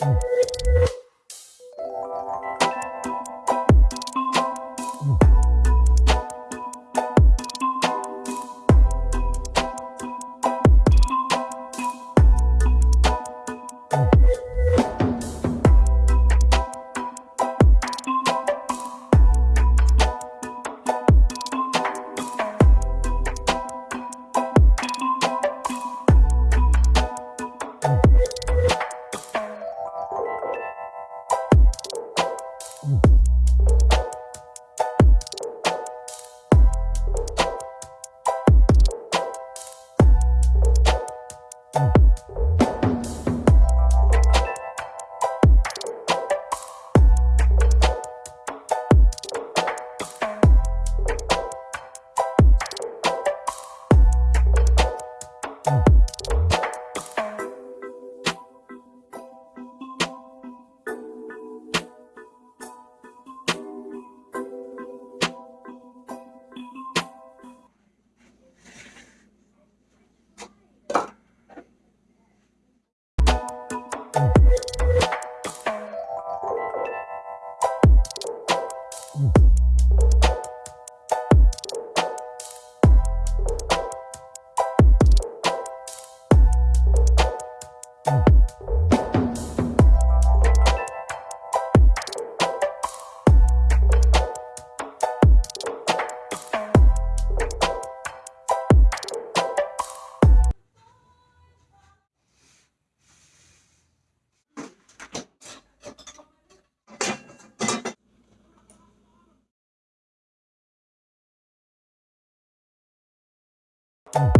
Mm. Mm-hmm. You